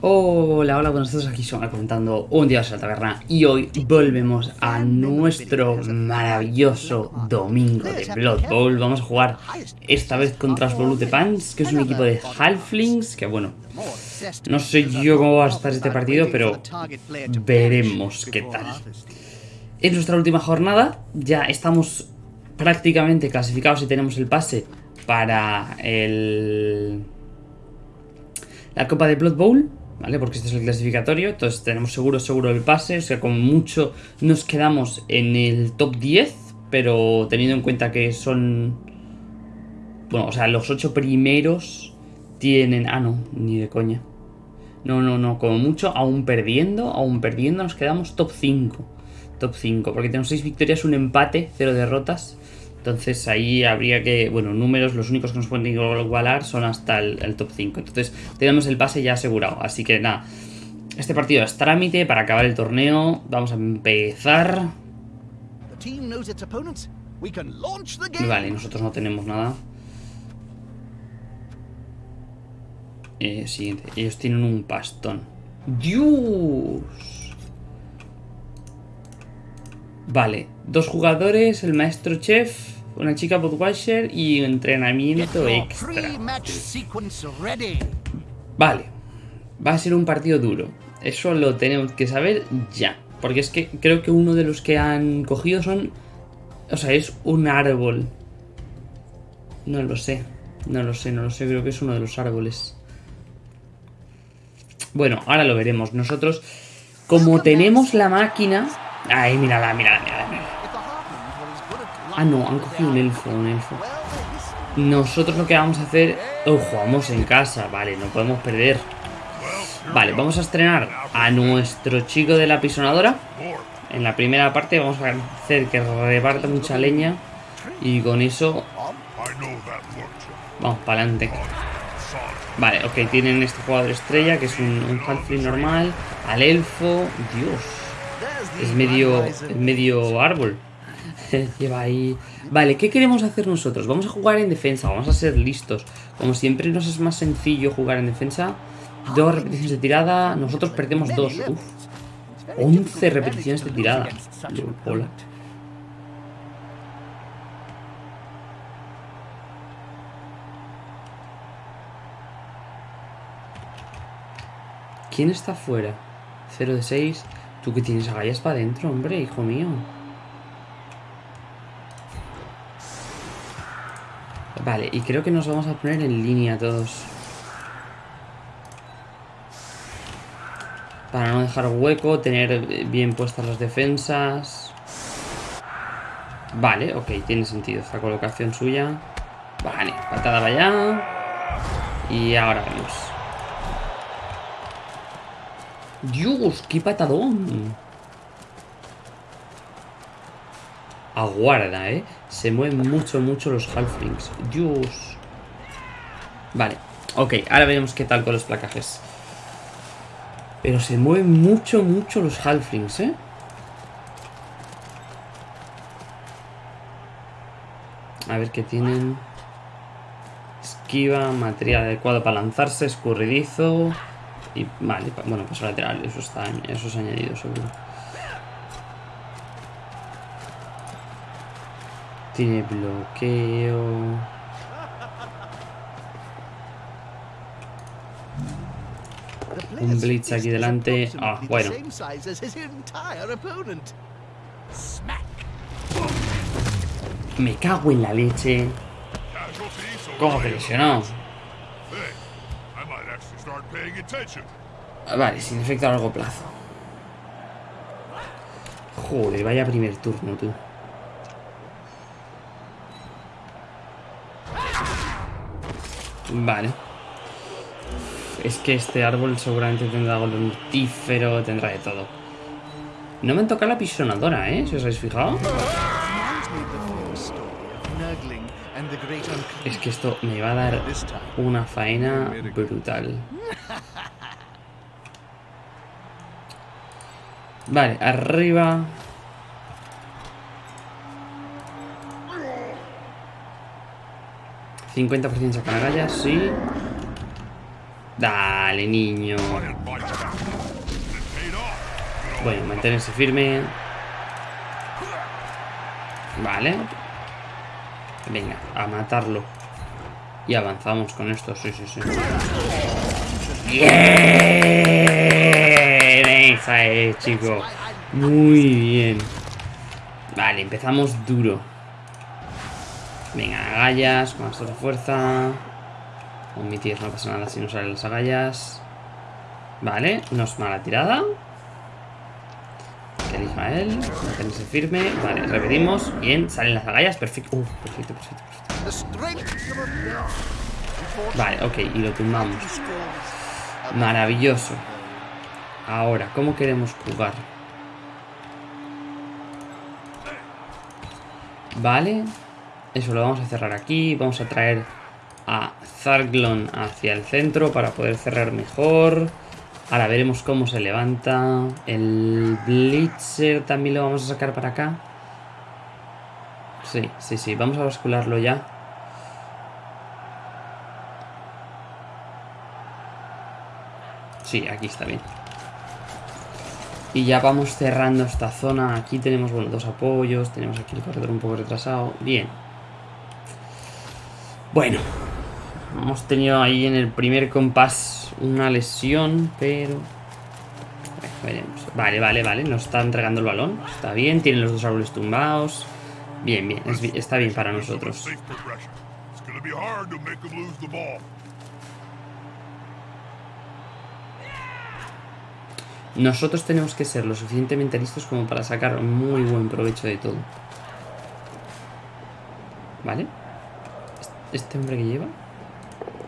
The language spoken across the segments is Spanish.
Hola, hola, buenos días, aquí son comentando un día de la taberna y hoy volvemos a nuestro maravilloso domingo de Blood Bowl. Vamos a jugar esta vez contra Blue de Pants, que es un equipo de Halflings, que bueno, no sé yo cómo va a estar este partido, pero veremos qué tal. En nuestra última jornada ya estamos prácticamente clasificados y tenemos el pase para el... la Copa de Blood Bowl ¿vale? Porque este es el clasificatorio, entonces tenemos seguro, seguro el pase, o sea, como mucho nos quedamos en el top 10, pero teniendo en cuenta que son... Bueno, o sea, los 8 primeros tienen... Ah, no, ni de coña. No, no, no, como mucho, aún perdiendo, aún perdiendo nos quedamos top 5. Top 5, porque tenemos 6 victorias, un empate, 0 derrotas. Entonces ahí habría que, bueno, números, los únicos que nos pueden igualar son hasta el, top 5. Entonces tenemos el pase ya asegurado. Así que nada, este partido es trámite para acabar el torneo. Vamos a empezar. Vale, nosotros no tenemos nada. Eh, siguiente, ellos tienen un pastón. ¡Dios! Vale, dos jugadores, el maestro chef, una chica Budweiser y entrenamiento extra. Vale, va a ser un partido duro. Eso lo tenemos que saber ya. Porque es que creo que uno de los que han cogido son... O sea, es un árbol. No lo sé. No lo sé, no lo sé. Creo que es uno de los árboles. Bueno, ahora lo veremos. Nosotros, como tenemos la máquina... Mírala, mírala, mírala, mírala. Ah, no, han cogido un elfo, un elfo. Nosotros lo que vamos a hacer... Oh, jugamos en casa, vale, no podemos perder. Vale, vamos a estrenar a nuestro chico de la pisonadora. En la primera parte vamos a hacer que reparta mucha leña. Y con eso... Vamos para adelante. Vale, ok, tienen este jugador estrella que es un, un normal. Al elfo... Dios. Es medio, medio árbol. Lleva ahí... Vale, ¿qué queremos hacer nosotros? Vamos a jugar en defensa, vamos a ser listos. Como siempre nos es más sencillo jugar en defensa. Dos repeticiones de tirada, nosotros perdemos dos. Uf. 11 repeticiones de tirada. Hola. ¿Quién está fuera? 0 de 6. Tú que tienes agallas para adentro, hombre, hijo mío. Vale, y creo que nos vamos a poner en línea todos. Para no dejar hueco, tener bien puestas las defensas. Vale, ok, tiene sentido esta colocación suya. Vale, patada para allá. Y ahora vemos. Dios, qué patadón. Aguarda, ¿eh? Se mueven mucho, mucho los halflings. Dios. Vale. Ok, ahora veremos qué tal con los placajes. Pero se mueven mucho, mucho los halflings, ¿eh? A ver qué tienen. Esquiva, material adecuado para lanzarse, escurridizo. Y vale, bueno, pues lateral, eso está, eso es añadido seguro. Tiene bloqueo. Un blitz aquí delante. Ah, bueno. Me cago en la leche. ¿Cómo que? Vale, sin efecto a largo plazo. Joder, vaya primer turno, tú. Vale. Es que este árbol seguramente tendrá algo mortífero, tendrá de todo. No me han tocado la pisonadora, ¿eh? Si os habéis fijado. Es que esto me va a dar una faena brutal. Vale, arriba 50% sacan agallas, sí. Dale, niño. Bueno, mantenerse firme. Vale. Venga, a matarlo. Y avanzamos con esto, sí, sí, sí. ¡Bien! Esa es, chico. Muy bien. Vale, empezamos duro. Venga, agallas, con más fuerza. Omitir, no pasa nada si no salen las agallas. Vale, no es mala tirada. Elija él. Mantenerse firme. Vale, repetimos. Bien, salen las agallas. Perfecto. Uh, perfecto, perfecto, perfecto. Vale, ok, y lo tumbamos. Maravilloso. Ahora, ¿cómo queremos jugar? Vale. Eso lo vamos a cerrar aquí. Vamos a traer a Zarglon hacia el centro para poder cerrar mejor. Ahora veremos cómo se levanta. El Blitzer también lo vamos a sacar para acá. Sí, sí, sí. Vamos a bascularlo ya. Sí, aquí está bien. Y ya vamos cerrando esta zona. Aquí tenemos, bueno, dos apoyos. Tenemos aquí el corredor un poco retrasado. Bien. Bueno. Hemos tenido ahí en el primer compás una lesión, pero... Vale, vale, vale. Nos está entregando el balón. Está bien. Tienen los dos árboles tumbados. Bien, bien. está bien para nosotros. Nosotros tenemos que ser lo suficientemente listos como para sacar muy buen provecho de todo. ¿Vale? Este hombre que lleva.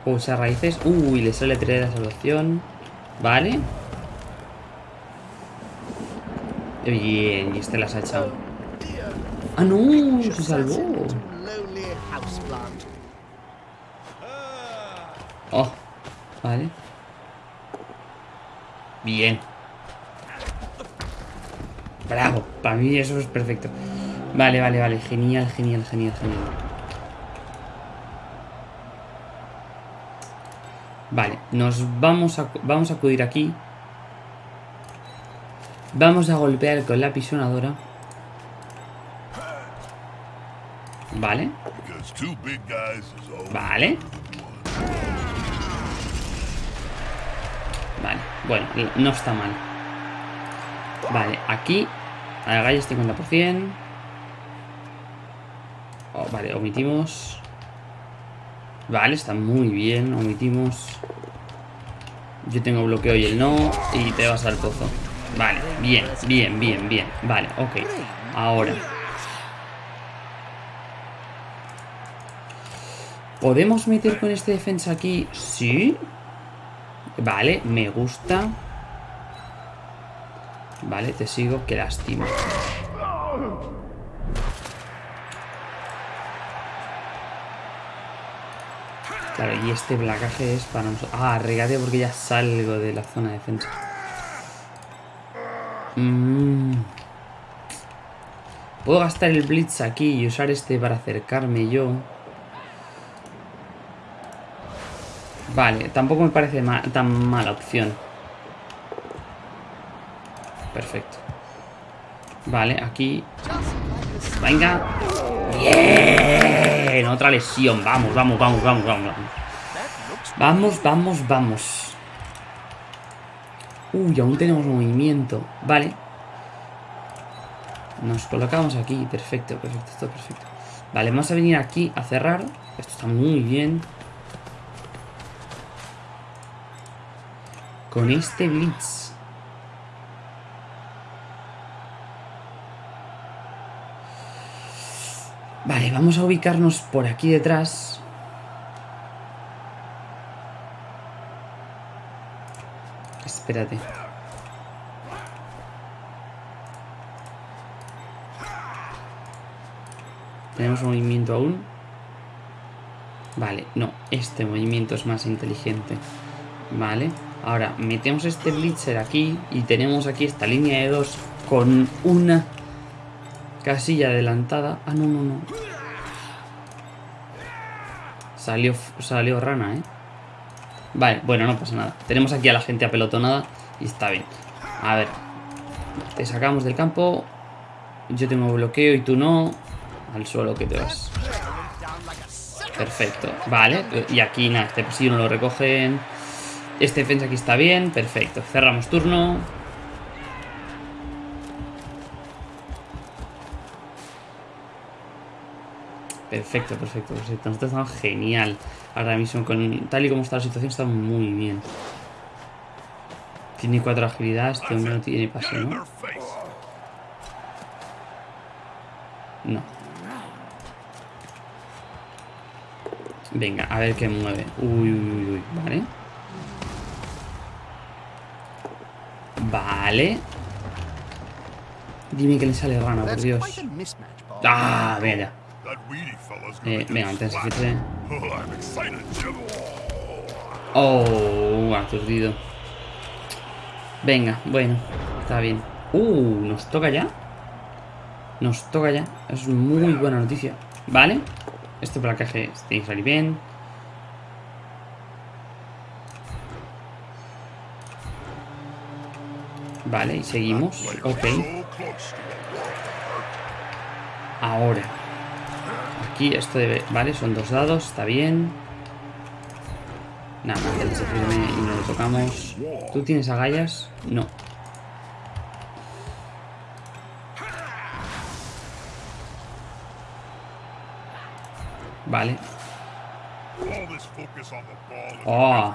Usa raíces. Uy, le sale de la salvación. Vale. Bien, y este las ha echado. ¡Ah, no! Se salvó. Oh, vale. Bien. Bravo, para mí eso es perfecto. Vale, vale, vale. Genial, genial, genial, genial. Vale, nos vamos a, vamos a acudir aquí. Vamos a golpear con la pisonadora. Vale. Vale. Vale, bueno, no está mal. Vale, aquí Agallas 50%. Oh, vale, omitimos. Vale, está muy bien. Omitimos. Yo tengo bloqueo y el no. Y te vas al pozo. Vale, bien, bien, bien, bien. Vale, ok. Ahora. ¿Podemos meter con este defensa aquí? Sí. Vale, me gusta. Vale, te sigo. Qué lástima. Claro, y este placaje es para nosotros. Ah, regate porque ya salgo de la zona de defensa. Mm. Puedo gastar el blitz aquí y usar este para acercarme yo. Vale, tampoco me parece tan mala opción. Perfecto. Vale, aquí... Venga. Bien. Otra lesión. Vamos, vamos, vamos, vamos, vamos. Vamos, vamos, vamos. Uy, aún tenemos movimiento. Vale. Nos colocamos aquí. Perfecto, perfecto, esto perfecto. Vale, vamos a venir aquí a cerrar. Esto está muy bien. Con este blitz. Vamos a ubicarnos por aquí detrás. Espérate. ¿Tenemos movimiento aún? Vale, no, este movimiento es más inteligente. Vale, ahora metemos este blitzer aquí y tenemos aquí esta línea de dos con una Casilla adelantada. Ah, no, no, no. Salió, salió rana, ¿eh? Vale, bueno, no pasa nada. Tenemos aquí a la gente apelotonada y está bien. A ver. Te sacamos del campo. Yo tengo bloqueo y tú no. Al suelo que te vas. Perfecto. Vale. Y aquí nada, este pasillo no lo recogen. Este defensa aquí está bien. Perfecto. Cerramos turno. Perfecto, perfecto, perfecto. Nosotros estamos genial. Ahora mismo, con tal y como está la situación, está muy bien. Tiene cuatro agilidades, este hombre no tiene pase, ¿no? No. Venga, a ver qué mueve. Uy, uy, uy, vale. Vale. Dime que le sale rana, por Dios. Ah, venga. Eh, venga, intensifique. Oh, aturdido. Venga, bueno, está bien. Uh, ¿nos toca ya? Nos toca ya. Es muy buena noticia. ¿Vale? Este placaje tiene que salir bien. Vale, y seguimos. Ok. Ahora. Esto debe... Vale, son dos dados, está bien. Nada, más firme y no lo tocamos. ¿Tú tienes agallas? No. Vale. Oh.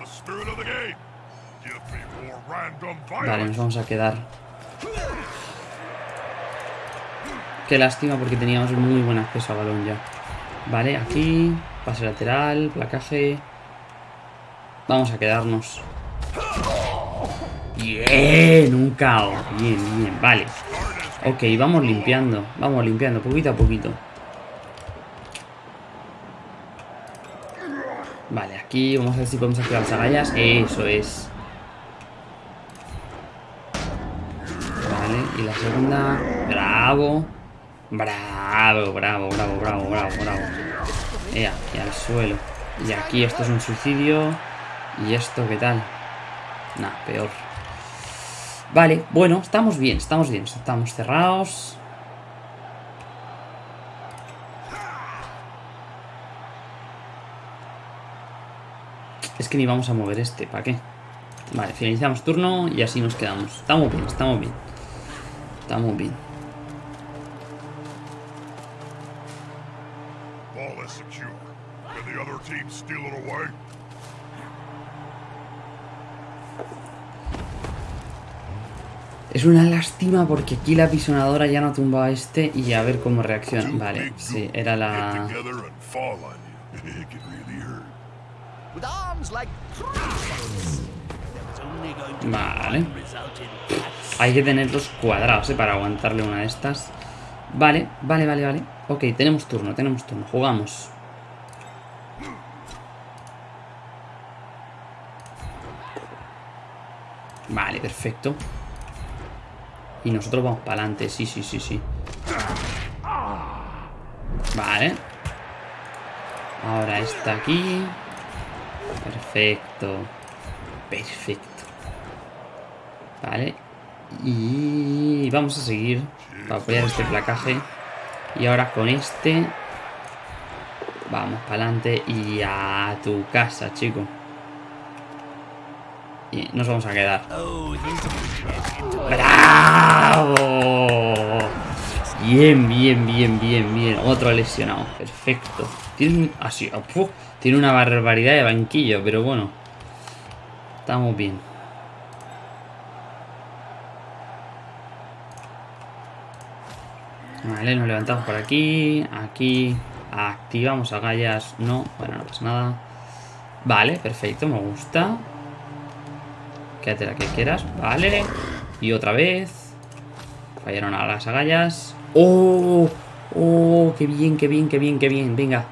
Vale, nos vamos a quedar. Qué lástima porque teníamos muy buen acceso a balón ya. Vale, aquí. Pase lateral, placaje. Vamos a quedarnos. Bien, un caos. Bien, bien, vale. Ok, vamos limpiando. Vamos limpiando, poquito a poquito. Vale, aquí vamos a ver si podemos activar las agallas. Eso es. Vale, y la segunda. Bravo. Bravo, bravo, bravo, bravo, bravo, bravo. Ea, y al suelo. Y aquí esto es un suicidio. ¿Y esto qué tal? Nah, peor. Vale, bueno, estamos bien, estamos bien. Estamos cerrados. Es que ni vamos a mover este, ¿para qué? Vale, finalizamos turno y así nos quedamos. Estamos bien, estamos bien. Estamos bien. Es una lástima porque aquí la pisonadora ya no tumba a este y a ver cómo reacciona. Vale, sí, era la... Vale. Hay que tenerlos cuadrados, ¿eh? Para aguantarle una de estas. Vale, vale, vale, vale. Ok, tenemos turno, tenemos turno. Jugamos. Vale, perfecto. Y nosotros vamos para adelante, sí, sí, sí, sí. Vale. Ahora está aquí. Perfecto. Perfecto. Vale. Y vamos a seguir para apoyar este placaje. Y ahora con este... Vamos para adelante y a tu casa, chico. Nos vamos a quedar. ¡Bravo! Bien, bien, bien, bien, bien. Otro lesionado. Perfecto. Tiene Así. Ah, tiene una barbaridad de banquillo, pero bueno. Estamos bien. Vale, nos levantamos por aquí. Aquí. Activamos agallas. No, bueno, no pasa nada. Vale, perfecto, me gusta. Quédate la que quieras. Vale. Y otra vez. Fallaron a las agallas. ¡Oh! ¡Oh! ¡Qué bien, qué bien, qué bien, qué bien! Venga.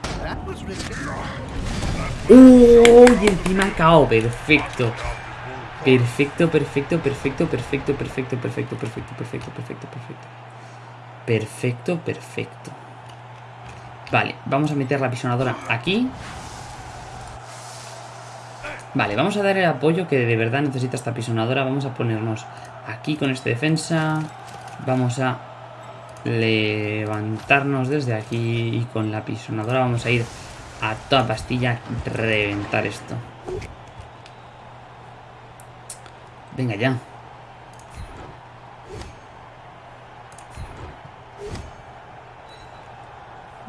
¡Oh! Y encima KO. Perfecto. Perfecto, perfecto, perfecto, perfecto, perfecto, perfecto, perfecto, perfecto, perfecto, perfecto. Perfecto, perfecto. Vale, vamos a meter la pisonadora aquí. Vale, vamos a dar el apoyo que de verdad necesita esta pisonadora. Vamos a ponernos aquí con este defensa. Vamos a levantarnos desde aquí y con la pisonadora vamos a ir a toda pastilla reventar esto. Venga ya.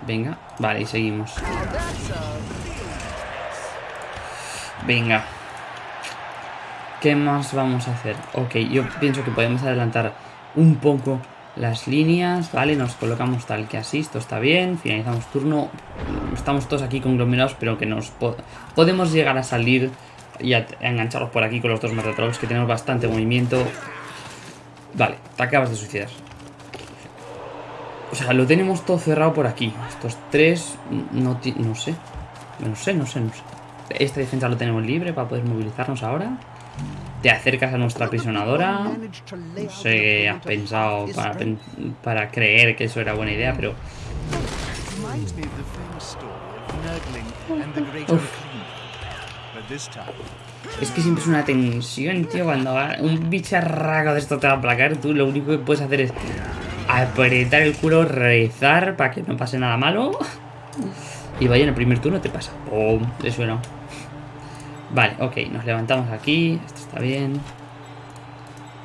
Venga, vale, y seguimos. Venga. ¿Qué más vamos a hacer? Ok, yo pienso que podemos adelantar un poco las líneas, ¿vale? Nos colocamos tal que así, esto está bien, finalizamos turno. Estamos todos aquí conglomerados, pero que nos podemos llegar a salir y a, engancharlos por aquí con los dos Metatrolls, que tenemos bastante movimiento. Vale, te acabas de suicidar. O sea, lo tenemos todo cerrado por aquí. Estos tres, no, no sé. No sé, no sé, no sé. Esta defensa lo tenemos libre para poder movilizarnos ahora. Te acercas a nuestra apisonadora. No sé qué has pensado para, para creer que eso era buena idea, pero... Es que siempre es una tensión, tío. Cuando un bicharraco de esto te va a aplacar, tú lo único que puedes hacer es apretar el culo, rezar para que no pase nada malo. Y vaya en el primer turno te pasa. ¡Pum! Le suena. Vale, ok, nos levantamos aquí. Esto está bien.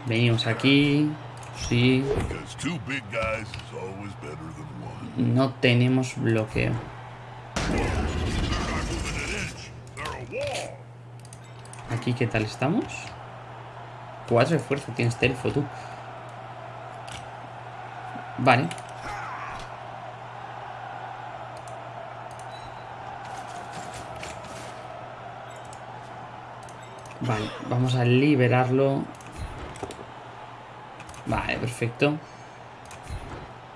Venimos aquí. Sí. No tenemos bloqueo. Aquí, ¿qué tal estamos? Cuatro de fuerza tienes telfo, tú. Vale. Vale, vamos a liberarlo. Vale, perfecto.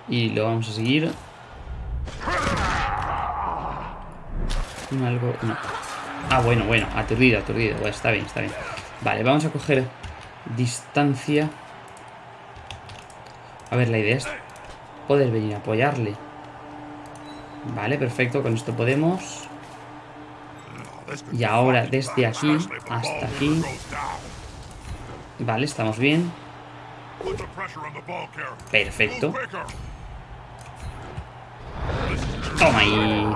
Y lo vamos a seguir. Algo... No. Ah, bueno, bueno. Aturdido, aturdido. Bueno, está bien, está bien. Vale, vamos a coger distancia. A ver, la idea es poder venir a apoyarle. Vale, perfecto. Con esto podemos... Y ahora desde aquí hasta aquí. Vale, estamos bien. Perfecto. Toma ahí.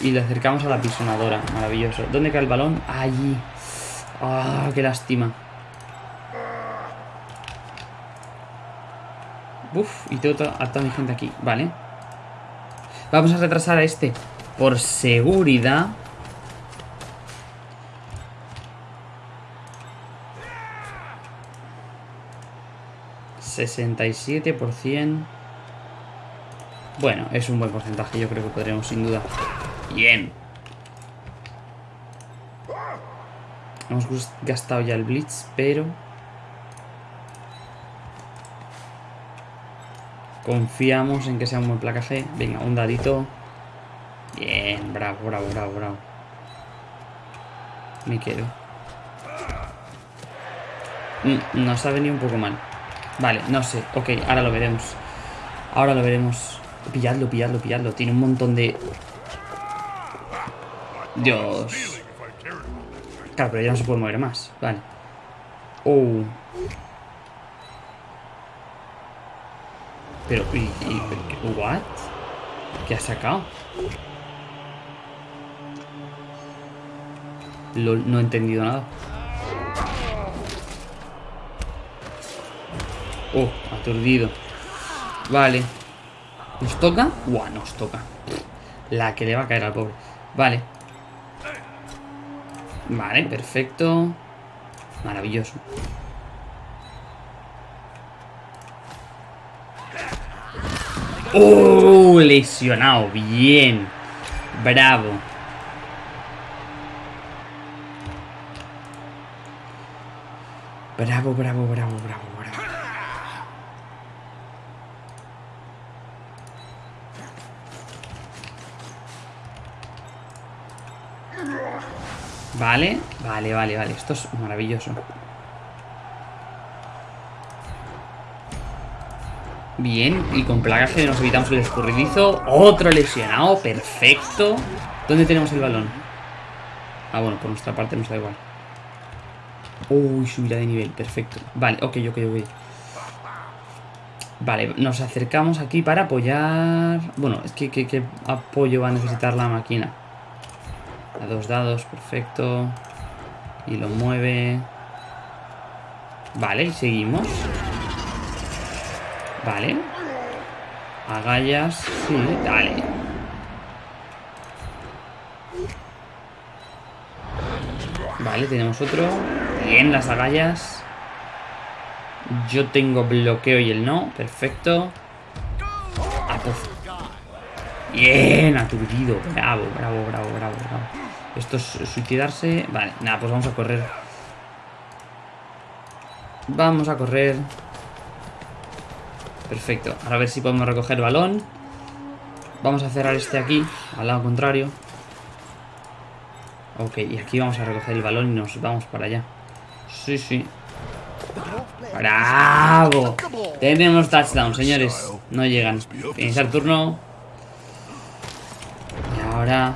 Y, le acercamos a la pisonadora. Maravilloso. ¿Dónde cae el balón? Allí. ¡Ah, qué lástima! Uf, y tengo a toda mi gente aquí. Vale. Vamos a retrasar a este. Por seguridad. 67%. Bueno, es un buen porcentaje, yo creo que podremos sin duda. Bien. Hemos gastado ya el Blitz, pero... Confiamos en que sea un buen placaje. Venga, un dadito. Bien, bravo, bravo, bravo, bravo. Me quedo. Mm, nos ha venido un poco mal. Vale, no sé. Ok, ahora lo veremos. Ahora lo veremos. Pilladlo, pilladlo, pilladlo. Tiene un montón de... Dios. Claro, pero ya no se puede mover más. Vale. Oh. Pero, y, y, ¿what? ¿Qué ha sacado? no he entendido nada. Oh, aturdido. Vale. ¿Nos toca? Buah, nos toca. La que le va a caer al pobre. Vale. Vale, perfecto. Maravilloso. ¡Oh! Lesionado. Bien. Bravo. Bravo, bravo, bravo, bravo. Vale, vale, vale, vale. Esto es maravilloso. Bien, y con plagaje nos evitamos el escurridizo. Otro lesionado, perfecto. ¿Dónde tenemos el balón? Ah, bueno, por nuestra parte nos da igual. Uy, subirá de nivel, perfecto. Vale, ok, ok, ok. Vale, nos acercamos aquí para apoyar... Bueno, es que ¿qué, apoyo va a necesitar la máquina? Dos dados, perfecto. Y lo mueve. Vale, y seguimos. Vale. Agallas, sí, dale. Vale, tenemos otro. Bien, las agallas. Yo tengo bloqueo y él no. Perfecto. Bien, aturdido. Bravo, bravo, bravo, bravo, bravo. Esto es suicidarse. Vale, nada, pues vamos a correr. Vamos a correr. Perfecto. Ahora a ver si podemos recoger balón. Vamos a cerrar este aquí, al lado contrario. Ok, y aquí vamos a recoger el balón y nos vamos para allá. Sí, sí. ¡Bravo! Tenemos touchdown, señores. No llegan. Iniciar turno. Y ahora...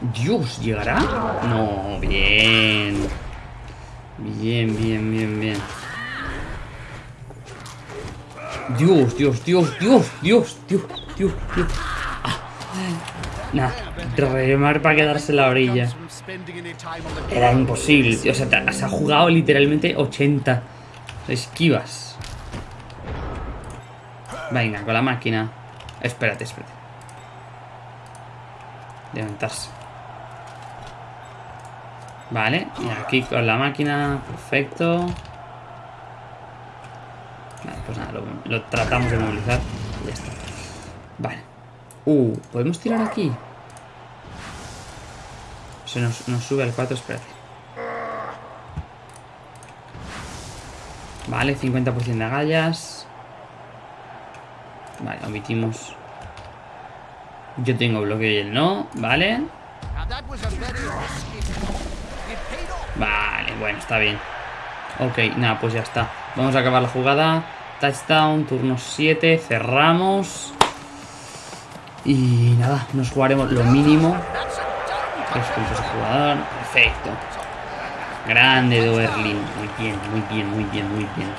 Dios, ¿llegará? No, bien. Bien, bien, bien, bien. Dios, Dios, Dios, Dios, Dios, Dios, Dios, Dios. Ah. Nada, remar para quedarse en la orilla. Era imposible. O sea, se ha jugado literalmente 80 esquivas. Venga, con la máquina. Espérate, espérate. Levantarse. Vale, y aquí con la máquina, perfecto. Vale, pues nada, lo, tratamos de movilizar ya está. Vale. Uh, ¿podemos tirar aquí? Se nos, nos sube al 4, espérate. Vale, 50% de agallas. Vale, omitimos. Yo tengo bloqueo y él no, vale. Vale, bueno, está bien. Ok, nada, pues ya está. Vamos a acabar la jugada. Touchdown, turno 7, cerramos. Y nada, nos jugaremos lo mínimo. Tres puntos de jugador. Perfecto. Grande Doerlin. Muy bien, muy bien, muy bien, muy bien.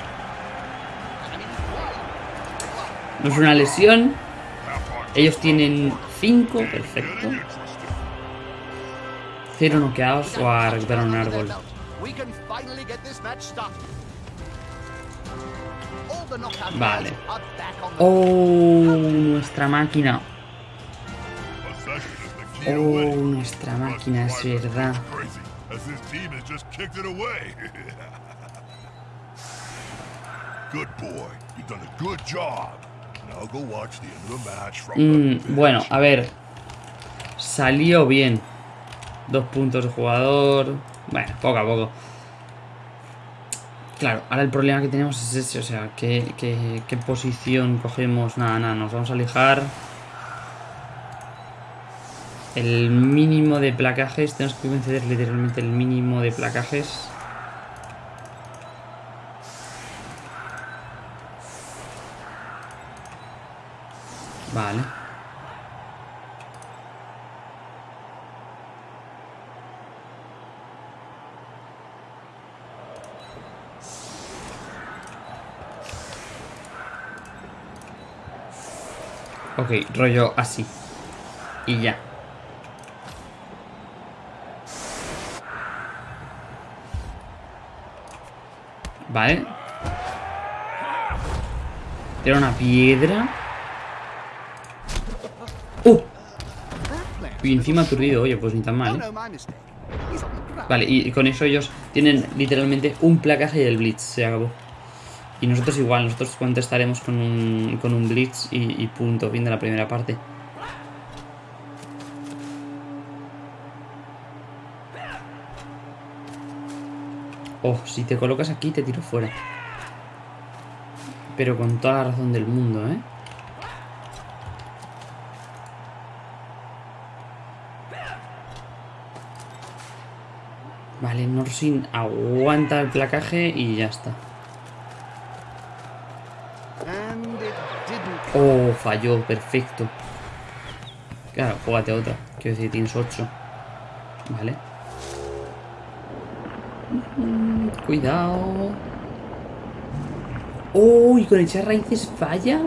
No es una lesión. Ellos tienen 5, perfecto. Cero noqueados o a recuperar un árbol. Vale. Oh, nuestra máquina. Oh, nuestra máquina, es verdad. Mm, bueno, a ver. Salió bien. Dos puntos de jugador. Bueno, poco a poco. Claro, ahora el problema que tenemos es ese, o sea, ¿qué, qué, posición cogemos? Nada, nada, nos vamos a alejar. El mínimo de placajes, tenemos que conceder literalmente el mínimo de placajes. Vale. Ok, rollo así. Y ya. Vale. Era una piedra. ¡Uh! Y encima aturdido, oye, pues ni tan mal, ¿eh? Vale, y con eso ellos tienen literalmente un placaje y el blitz. Se acabó. Y nosotros igual, nosotros contestaremos con un, con un blitz y, punto, fin de la primera parte. Oh, si te colocas aquí te tiro fuera. Pero con toda la razón del mundo, ¿eh? Vale, Norsin aguanta el placaje y ya está. Oh, falló, perfecto. Claro, júgate otra. Quiero decir, tienes 8. Vale. Cuidado. Uy, con echar raíces falla.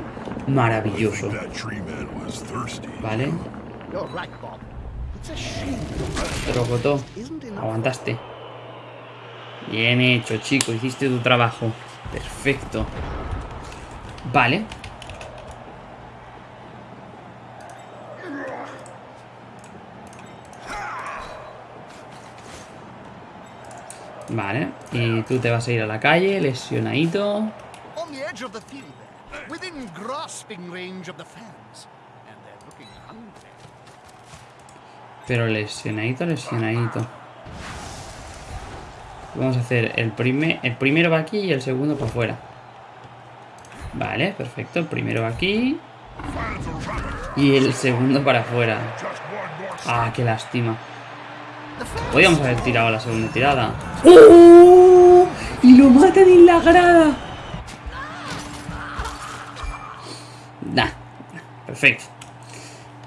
Maravilloso. Vale. Enough. Aguantaste. Bien hecho, chico. Hiciste tu trabajo. Perfecto. Vale. Vale. Y tú te vas a ir a la calle, lesionadito. Pero lesionadito, lesionadito. Vamos a hacer el primer. El primero va aquí y el segundo para afuera. Vale, perfecto. El primero va aquí. Y el segundo para afuera. Ah, qué lástima. Podríamos haber tirado la segunda tirada. ¡Oh! Y lo matan en la grada. Nah, perfecto.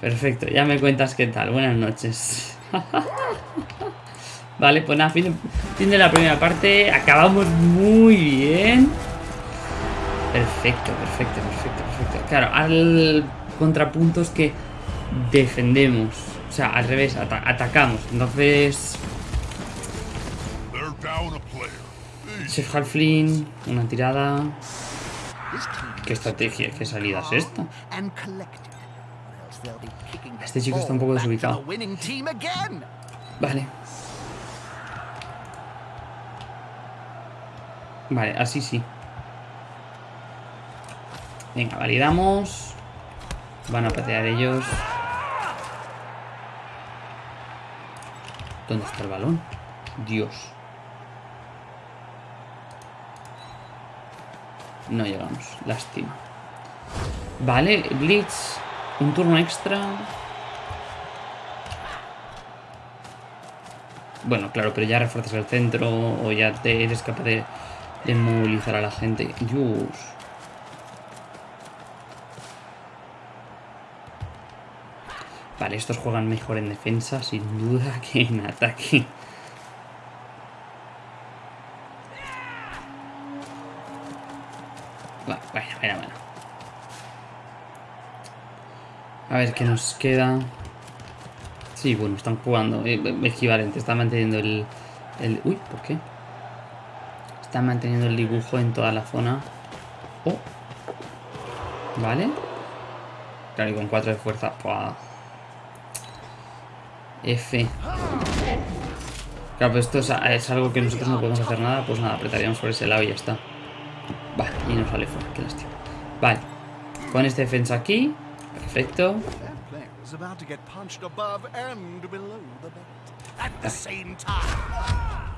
Perfecto, ya me cuentas qué tal. Buenas noches. vale, pues nada, fin, fin de la primera parte. Acabamos muy bien. Perfecto, perfecto, perfecto, perfecto. Claro, al contrapunto es que defendemos. O sea, al revés, ata- atacamos. Entonces. Chef Halfling, una tirada. ¿Qué estrategia, qué salida es esta? Este chico está un poco desubicado. Vale. Vale, así sí. Venga, validamos. Van a patear ellos. ¿Dónde está el balón? Dios. No llegamos. Lástima. Vale, Blitz. Un turno extra. Bueno, claro, pero ya refuerzas el centro o ya te eres capaz de, de movilizar a la gente. Dios. Vale, estos juegan mejor en defensa, sin duda, que en ataque. Bueno, bueno, bueno. A ver qué nos queda. Sí, bueno, están jugando. eh, equivalente, están manteniendo el, el. Uy, ¿por qué? Están manteniendo el dibujo en toda la zona. Oh. Vale. Claro, y con 4 de fuerza. F. Claro, pues esto es, algo que nosotros no podemos hacer nada. Pues nada, apretaríamos por ese lado y ya está. Vale, y nos sale fuera. Qué lástima. Vale. Con este defensa aquí. Perfecto.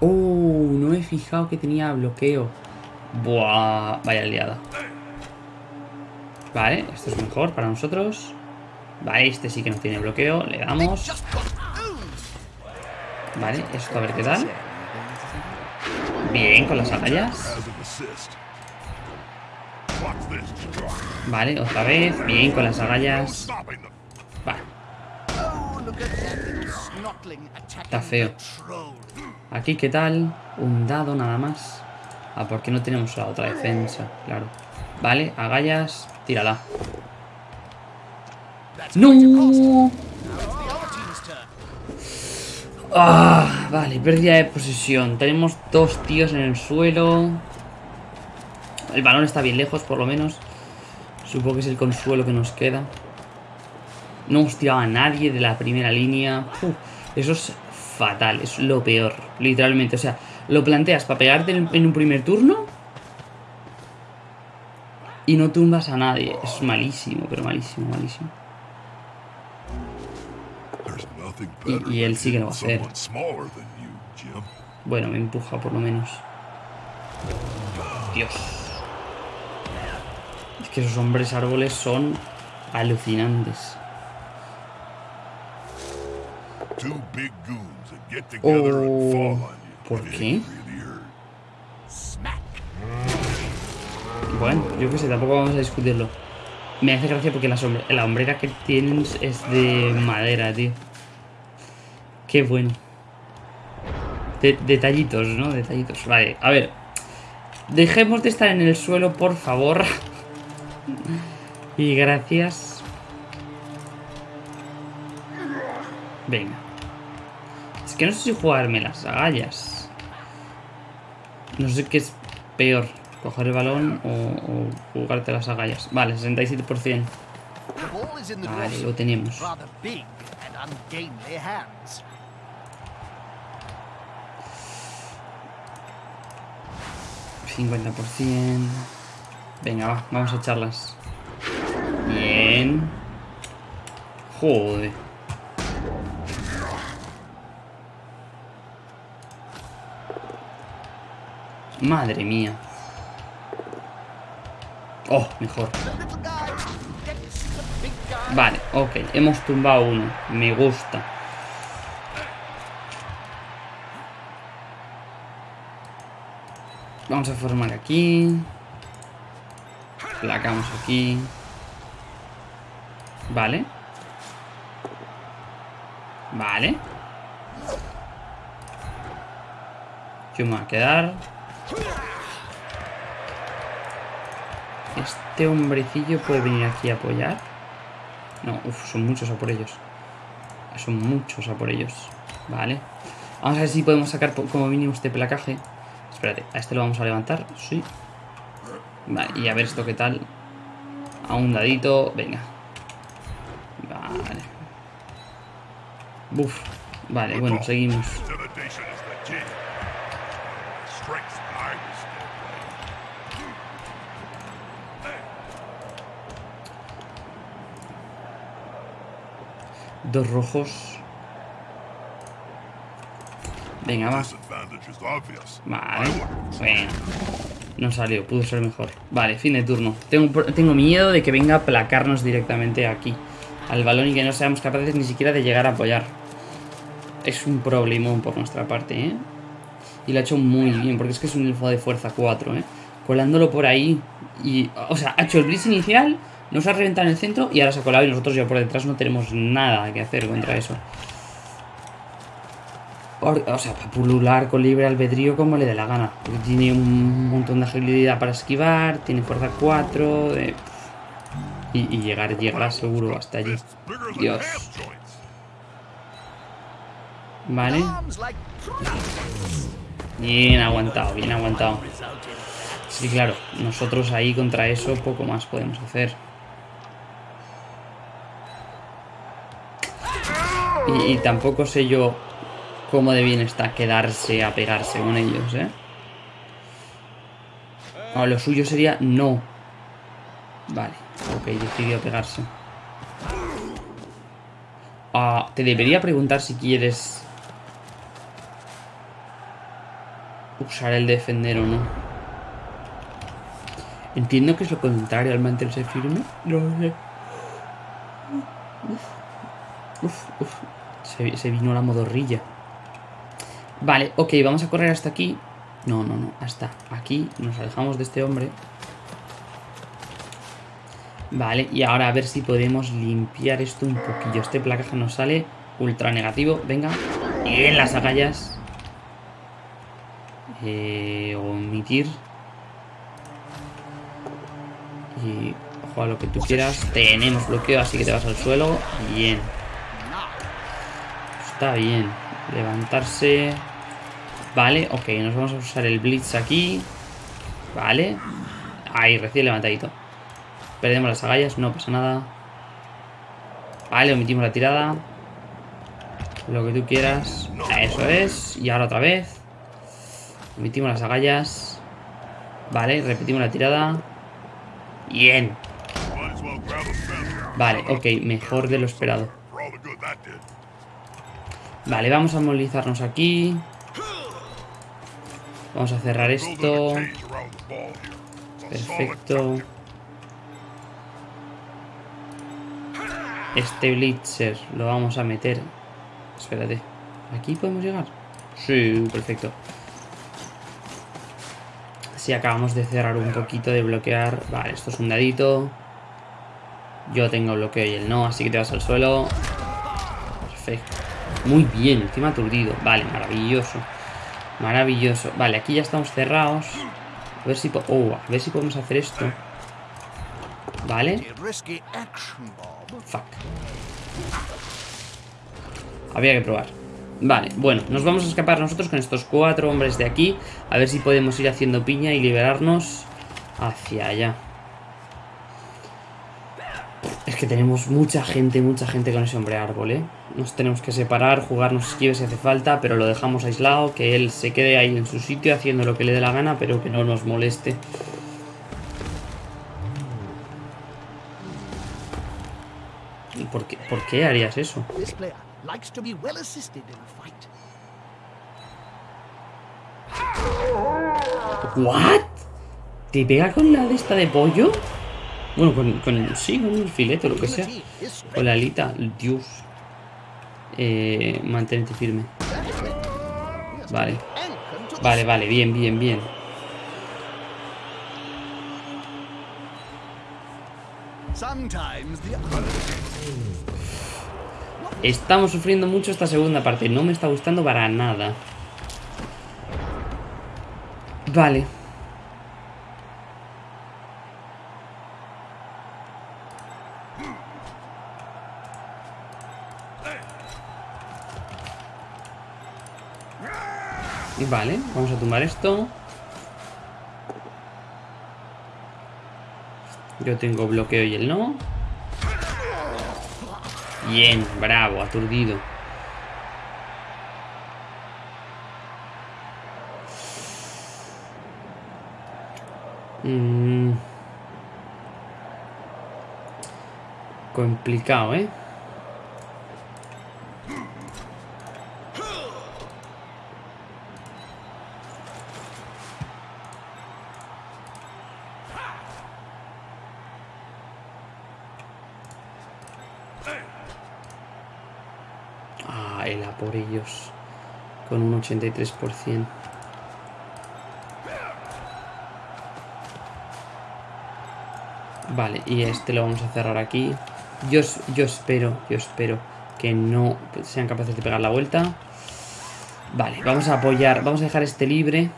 Oh, no he fijado que tenía bloqueo. Buah, vaya liada. Vale, esto es mejor para nosotros. Vale, este sí que no tiene bloqueo. Le damos. Vale, esto a ver qué tal. Bien, con las agallas. Vale, otra vez. Bien, con las agallas. Vale, Está feo. aquí qué tal. Un dado nada más. Ah, porque no tenemos la otra defensa, claro. Vale, agallas. Tírala. ¡No! Ah, vale, pérdida de posesión. Tenemos dos tíos en el suelo. El balón está bien lejos, por lo menos. Supongo que es el consuelo que nos queda. No hemos tirado a nadie de la primera línea. Eso es fatal, es lo peor, literalmente. O sea, lo planteas para pegarte en un primer turno y no tumbas a nadie. Es malísimo, pero malísimo, malísimo. Y- él sí que lo va a hacer. Bueno, me empuja por lo menos. Dios. Es que esos hombres árboles son alucinantes. Oh, ¿por qué? Bueno, yo qué sé, tampoco vamos a discutirlo. Me hace gracia porque la, sombre- la hombrera que tienen es de madera, tío. Qué bueno. De- detallitos, ¿no? Detallitos. Vale, a ver. Dejemos de estar en el suelo, por favor. y gracias. Venga. Es que no sé si jugarme las agallas. No sé qué es peor. Coger el balón o, o jugarte las agallas. Vale, 67%. The ball is in the Vale, lo tenemos. $50%. Venga, va, vamos a echarlas. Bien. Joder. Madre mía. Oh, mejor. Vale, ok. Hemos tumbado uno. Me gusta. Vamos a formar aquí. Placamos aquí. Vale. Vale. Yo me voy a quedar. Este hombrecillo puede venir aquí a apoyar. No, uff, son muchos a por ellos. Son muchos a por ellos. Vale. Vamos a ver si podemos sacar como mínimo este placaje. Espérate, a este lo vamos a levantar. Sí. Vale, y a ver esto qué tal. A un dadito. Venga. Vale. Buf. Vale, bueno, seguimos. Intimidation is the key. Strength's behind the skill play. Dos rojos. Venga, va. Vale. Bueno. No salió, pudo ser mejor. Vale, fin de turno. Tengo, tengo miedo de que venga a aplacarnos directamente aquí. Al balón y que no seamos capaces ni siquiera de llegar a apoyar. Es un problemón por nuestra parte, ¿eh? Y lo ha hecho muy bien, porque es que es un elfo de fuerza 4, ¿eh? Colándolo por ahí. Y, o sea, ha hecho el blitz inicial, nos ha reventado en el centro y ahora se ha colado y nosotros ya por detrás no tenemos nada que hacer contra eso. O sea, para pulular con libre albedrío como le dé la gana. Porque tiene un montón de agilidad para esquivar, tiene fuerza 4. de- y, y llegar, llegará seguro hasta allí. Dios. Vale. Bien aguantado, bien aguantado. Sí, claro, nosotros ahí contra eso poco más podemos hacer. Y tampoco sé yo cómo de bien está quedarse a pegarse con ellos, ¿eh? No, lo suyo sería no. Vale, ok, decidió pegarse. Ah, te debería preguntar si quieres usar el defender o no. Entiendo que es lo contrario al mantenerse firme. No sé. Uf, uf. Se, se vino la modorrilla. Vale, ok, vamos a correr hasta aquí. No, no, no, hasta aquí. Nos alejamos de este hombre. Vale, y ahora a ver si podemos limpiar esto un poquillo. Este placaje nos sale ultra negativo. Venga. Y en las agallas. Eh, omitir. Y ojo a lo que tú quieras. Tenemos bloqueo, así que te vas al suelo. Bien. Está bien. Levantarse. Vale, ok, nos vamos a usar el blitz aquí. Vale. Ahí, recién levantadito. Perdemos las agallas, no pasa nada. Vale, omitimos la tirada. Lo que tú quieras. Eso es. Y ahora otra vez. Omitimos las agallas. Vale, repetimos la tirada. Bien. Vale, ok, mejor de lo esperado. Vale, vamos a movilizarnos aquí. Vamos a cerrar esto. Perfecto. Este Blitzer lo vamos a meter. Espérate. ¿Aquí podemos llegar? Sí, perfecto. Si acabamos de cerrar un poquito, de bloquear. Vale, esto es un dadito. Yo tengo bloqueo y él no, así que te vas al suelo. Perfecto. Muy bien, encima aturdido. Vale, maravilloso. Maravilloso. Vale, aquí ya estamos cerrados. A ver si, oh, a ver si podemos hacer esto. Vale. Fuck. Había que probar. Vale, bueno, nos vamos a escapar nosotros con estos cuatro hombres de aquí. A ver si podemos ir haciendo piña y liberarnos hacia allá. Que tenemos mucha gente, mucha gente con ese hombre árbol, ¿eh? Nos tenemos que separar, jugarnos esquives si hace falta, pero lo dejamos aislado, que él se quede ahí en su sitio haciendo lo que le dé la gana, pero que no nos moleste. ¿Y por qué, por qué harías eso? ¿What? ¿Te pega con la de esta de pollo? Bueno, con, con sí, con el filete o lo que sea. Con la alita, Dios. Eh, mantente firme. Vale. Vale, vale, bien, bien, bien. Estamos sufriendo mucho esta segunda parte. No me está gustando para nada. Vale. Vale, vamos a tumbar esto. Yo tengo bloqueo y él no. Bien, bravo, aturdido. Mm. Complicado, ¿eh? Por ellos. Con un 83%. Vale, y este lo vamos a cerrar aquí. Yo, yo espero, yo espero que no sean capaces de pegar la vuelta. Vale, vamos a apoyar, vamos a dejar este libre.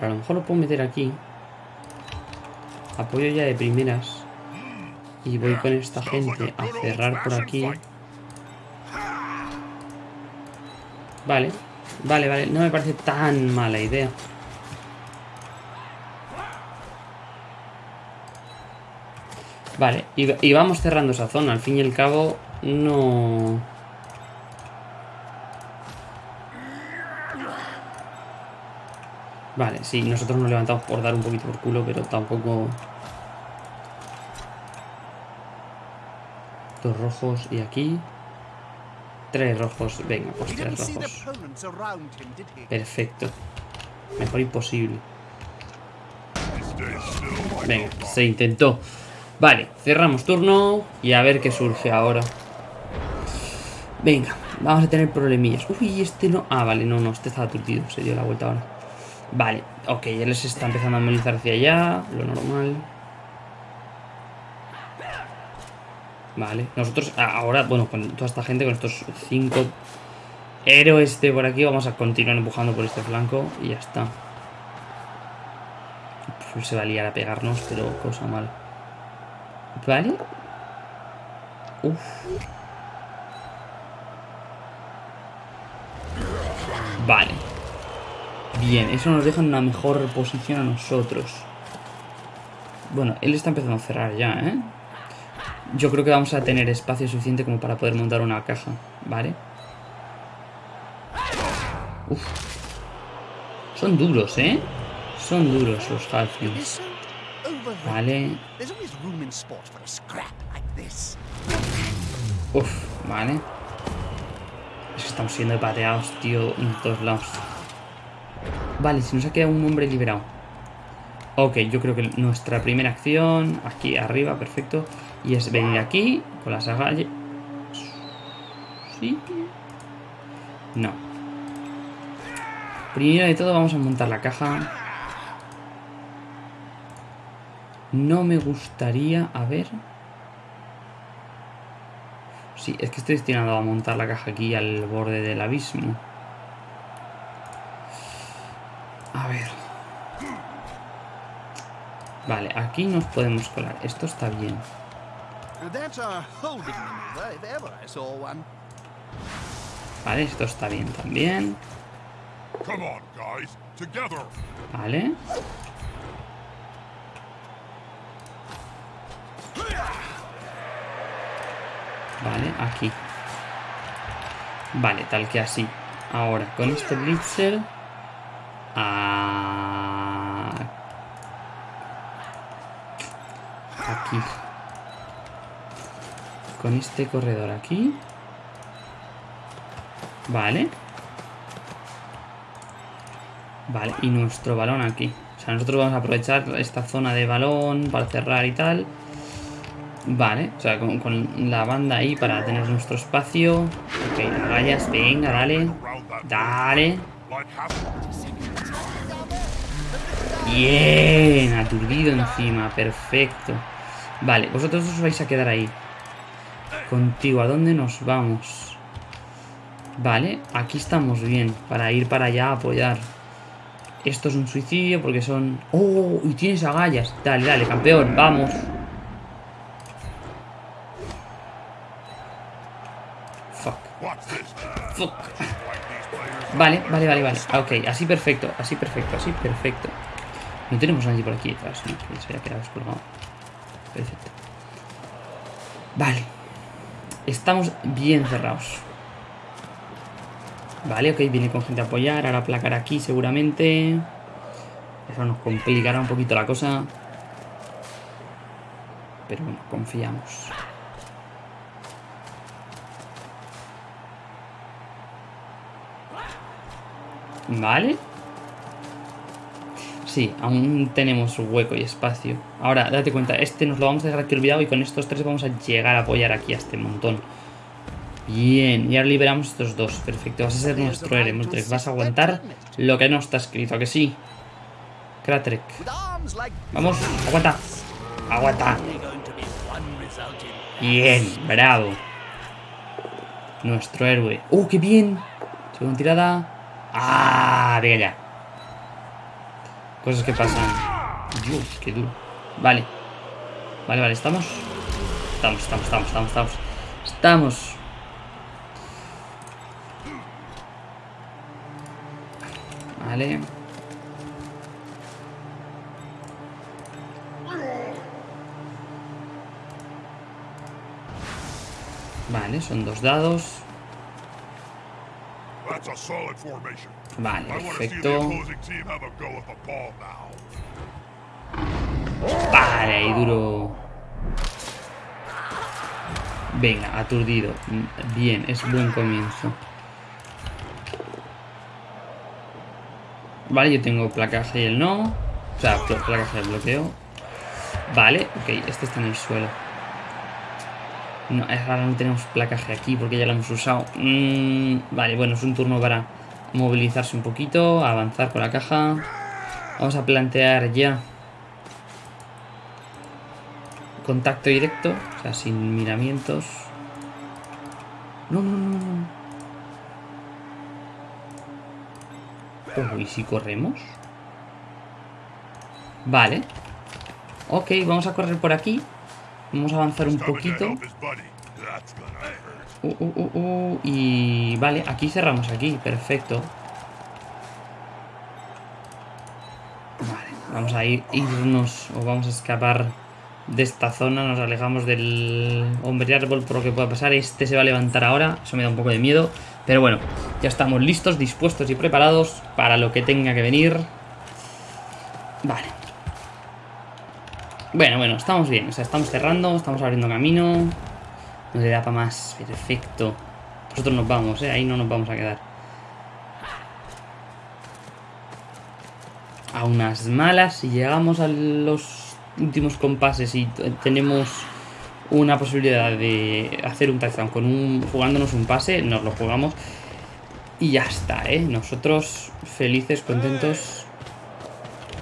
A lo mejor lo puedo meter aquí. Apoyo ya de primeras. Y voy con esta gente a cerrar por aquí. Vale, vale, vale. No me parece tan mala idea. Vale, y vamos cerrando esa zona. Al fin y al cabo, no... Vale, sí, nosotros nos levantamos por dar un poquito por culo, pero tampoco... Dos rojos y aquí. Tres rojos. Venga, pues tres rojos. Perfecto. Mejor imposible. Venga, se intentó. Vale, cerramos turno y a ver qué surge ahora. Venga, vamos a tener problemillas. Uy, este no... Ah, vale, no, no, este estaba aturdido. Se dio la vuelta ahora. Vale, ok, él se está empezando a movilizar hacia allá. Lo normal. Vale, nosotros ahora, bueno, con toda esta gente, con estos cinco héroes de por aquí, vamos a continuar empujando por este flanco y ya está. Pues se va a liar a pegarnos, pero cosa mala. ¿Vale? Uf. Vale. Bien, eso nos deja en una mejor posición a nosotros. Bueno, él está empezando a cerrar ya, ¿eh? Yo creo que vamos a tener espacio suficiente como para poder montar una caja, ¿vale? Uf. Son duros, ¿eh? Son duros los Halflings. Vale. Uf, vale. Es que estamos siendo pateados, tío, en todos lados. Vale, se nos ha quedado un hombre liberado. Ok, yo creo que nuestra primera acción, aquí arriba, perfecto. Y es venir aquí con las agallas. ¿Sí? No. Primero de todo vamos a montar la caja. No me gustaría... A ver... Sí, es que estoy destinado a montar la caja aquí al borde del abismo. A ver. Vale, aquí nos podemos colar. Esto está bien. That's a holding maneuver if ever I saw one. Vale, esto está bien también. Come on, guys. Together. Vale. Vale, aquí. Vale, tal que así. Ahora, con este blitzer... a- Aquí. Con este corredor aquí. Vale. Vale, y nuestro balón aquí. O sea, nosotros vamos a aprovechar esta zona de balón para cerrar y tal. Vale, o sea, con, con la banda ahí para tener nuestro espacio. Ok, rayas, venga, dale. Dale. Bien, aturdido encima, perfecto. Vale, vosotros os vais a quedar ahí. Contigo, ¿a dónde nos vamos? Vale, aquí estamos bien, para ir para allá a apoyar. Esto es un suicidio porque son... ¡Oh! Y tienes agallas. Dale, dale, campeón, vamos. Fuck, fuck. Vale, vale, vale, vale. Ok, así perfecto, así perfecto, así perfecto. No tenemos nadie por aquí detrás, ¿no? Se haya quedado descolgado. Perfecto. Vale. Estamos bien cerrados. Vale, ok, viene con gente a apoyar. Ahora placar aquí seguramente. Eso nos complicará un poquito la cosa. Pero bueno, confiamos. Vale. Sí, aún tenemos hueco y espacio. Ahora, date cuenta, este nos lo vamos a dejar aquí olvidado y con estos tres vamos a llegar a apoyar aquí a este montón. Bien, y ahora liberamos estos dos. Perfecto, vas a ser nuestro héroe. Vas a aguantar lo que no está escrito, ¿a que sí? Kratrek. Vamos, aguanta. Aguanta. Bien, bravo. Nuestro héroe. ¡Uh, qué bien! Segunda tirada. ¡Ah! Venga ya. Cosas que pasan. Dios, qué duro. Vale. Vale, vale, ¿estamos? Estamos, estamos, estamos, estamos, estamos. Estamos. Vale. Vale, son dos dados. Ball now. Vale, ahí duro. Venga, aturdido. Bien, es buen comienzo. Vale, yo tengo placaje y él no. O sea, pl- placaje de bloqueo. Vale, ok, este está en el suelo. No, ahora no tenemos placaje aquí porque ya lo hemos usado. Mm, vale, bueno, es un turno para movilizarse un poquito, avanzar con la caja. Vamos a plantear ya contacto directo, o sea, sin miramientos. No, no, no, no. ¿y si corremos? Vale. Ok, vamos a correr por aquí. Vamos a avanzar un poquito. Uh, uh, uh, uh, y vale, aquí cerramos aquí, perfecto. Vale, vamos a ir, irnos o vamos a escapar de esta zona, nos alejamos del hombre árbol por lo que pueda pasar. Este se va a levantar ahora, eso me da un poco de miedo. Pero bueno, ya estamos listos, dispuestos y preparados para lo que tenga que venir. Vale. Bueno, bueno, estamos bien, o sea, estamos cerrando, estamos abriendo camino. No le da para más. Perfecto. Nosotros nos vamos, ¿eh? Ahí no nos vamos a quedar. A unas malas, si llegamos a los últimos compases y tenemos una posibilidad de hacer un touchdown con un jugándonos un pase, nos lo jugamos y ya está, ¿eh? Nosotros felices, contentos.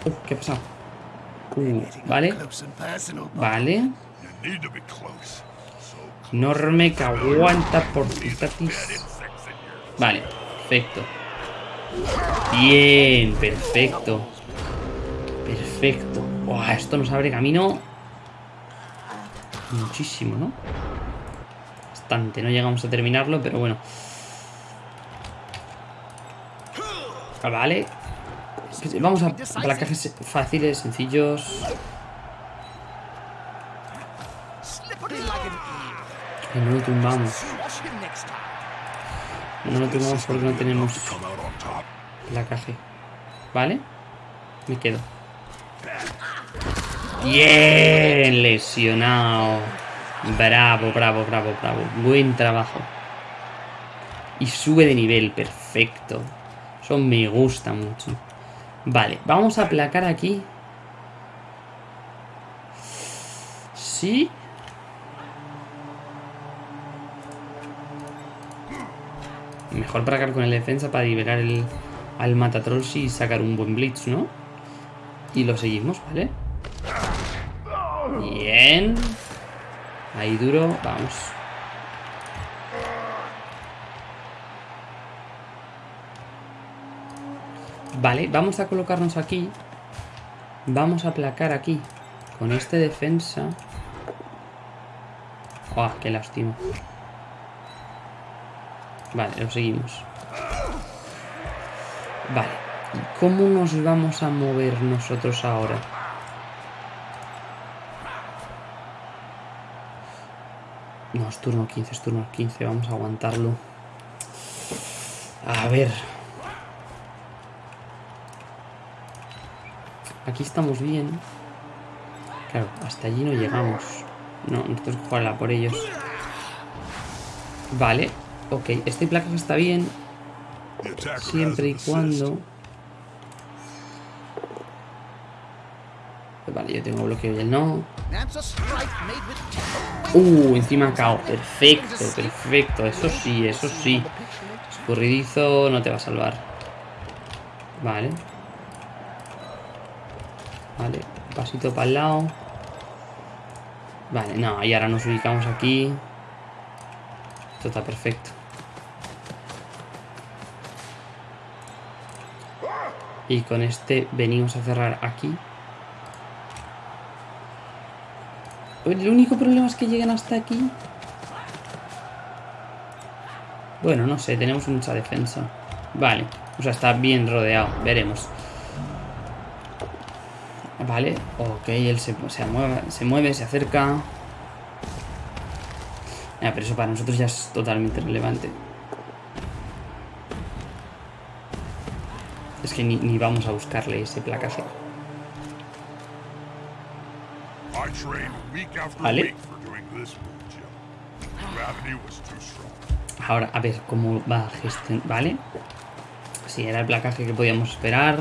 Uh, ¿Qué ha pasado? Vale, vale. You need to be close. So Norme que aguanta por here. Vale, perfecto. Bien, perfecto. Perfecto. Esto nos abre camino. Muchísimo, ¿no? Bastante. No llegamos a terminarlo, pero bueno. Vale. Vamos a placajes fáciles, sencillos. Que no lo tumbamos. No lo tumbamos porque no tenemos placaje. ¿Vale? Me quedo. Bien, lesionado. Bravo, bravo, bravo, bravo. Buen trabajo. Y sube de nivel, perfecto. Eso me gusta mucho. Vale, vamos a aplacar aquí. Sí. Mejor placar con el defensa para liberar el, al Matatrolls y sacar un buen blitz, ¿no? Y lo seguimos, ¿vale? Bien. Ahí duro, vamos. Vale, vamos a colocarnos aquí. Vamos a aplacar aquí. Con este defensa. ¡Oh, qué lástima! Vale, lo seguimos. Vale. ¿Y cómo nos vamos a mover nosotros ahora? No, es turno 15, es turno 15. Vamos a aguantarlo. A ver. Aquí estamos bien. Claro, hasta allí no llegamos. No, nosotros jugarla por ellos. Vale. Ok, este placaje está bien. Siempre y cuando... Vale, yo tengo bloqueo y él no. Uh, encima cao. Perfecto, perfecto. Eso sí, eso sí. Escurridizo no te va a salvar. Vale. Vale, pasito para el lado. Vale, no, y ahora nos ubicamos aquí. Esto está perfecto. Y con este venimos a cerrar aquí. El único problema es que lleguen hasta aquí. Bueno, no sé, tenemos mucha defensa. Vale, o sea, está bien rodeado, veremos. Vale, ok, él se, se, mueve, se mueve, se acerca. Pero eso para nosotros ya es totalmente relevante. Es que ni, ni vamos a buscarle ese placaje. Vale. Ahora, a ver cómo va a gestionar. Vale. Sí, era el placaje que podíamos esperar.